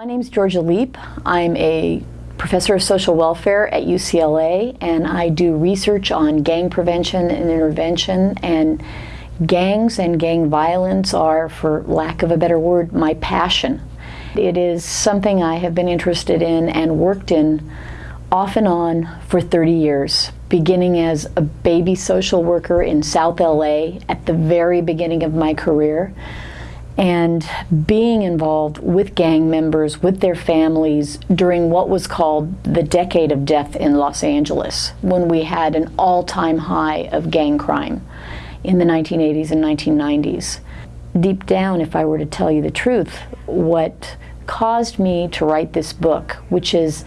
My name is Jorja Leap. I'm a professor of social welfare at UCLA and I do research on gang prevention and intervention and gangs and gang violence are, for lack of a better word, my passion. It is something I have been interested in and worked in off and on for 30 years, beginning as a baby social worker in South LA at the very beginning of my career and being involved with gang members, with their families during what was called the decade of death in Los Angeles, when we had an all-time high of gang crime in the 1980s and 1990s. Deep down, if I were to tell you the truth, what caused me to write this book, which is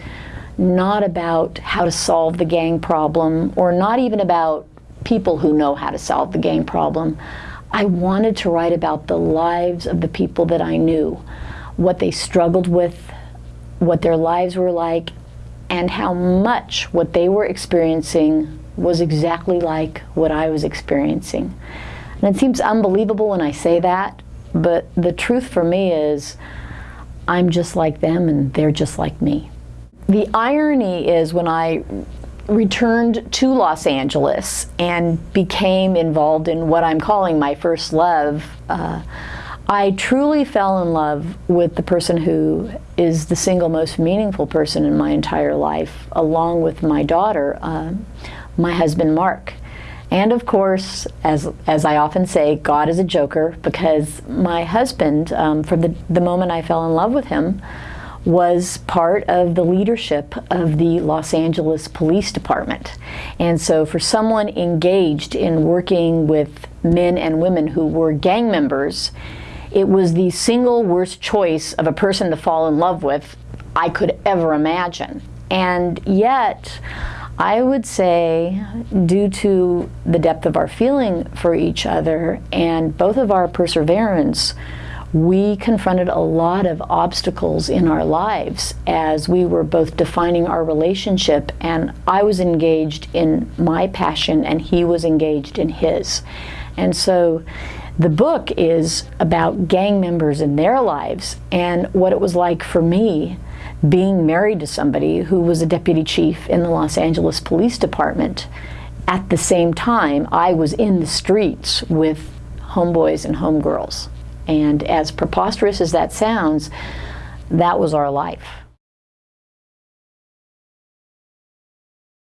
not about how to solve the gang problem or not even about people who know how to solve the gang problem. I wanted to write about the lives of the people that I knew, what they struggled with, what their lives were like, and how much what they were experiencing was exactly like what I was experiencing. And it seems unbelievable when I say that, but the truth for me is I'm just like them and they're just like me. The irony is when I returned to Los Angeles and became involved in what I'm calling my first love, uh, I truly fell in love with the person who is the single most meaningful person in my entire life, along with my daughter, uh, my husband Mark. And of course, as, as I often say, God is a joker because my husband, um, from the, the moment I fell in love with him, was part of the leadership of the Los Angeles Police Department. And so for someone engaged in working with men and women who were gang members, it was the single worst choice of a person to fall in love with I could ever imagine. And yet, I would say, due to the depth of our feeling for each other and both of our perseverance, we confronted a lot of obstacles in our lives as we were both defining our relationship and I was engaged in my passion and he was engaged in his. And so the book is about gang members in their lives and what it was like for me being married to somebody who was a deputy chief in the Los Angeles Police Department. At the same time, I was in the streets with homeboys and homegirls. And as preposterous as that sounds, that was our life.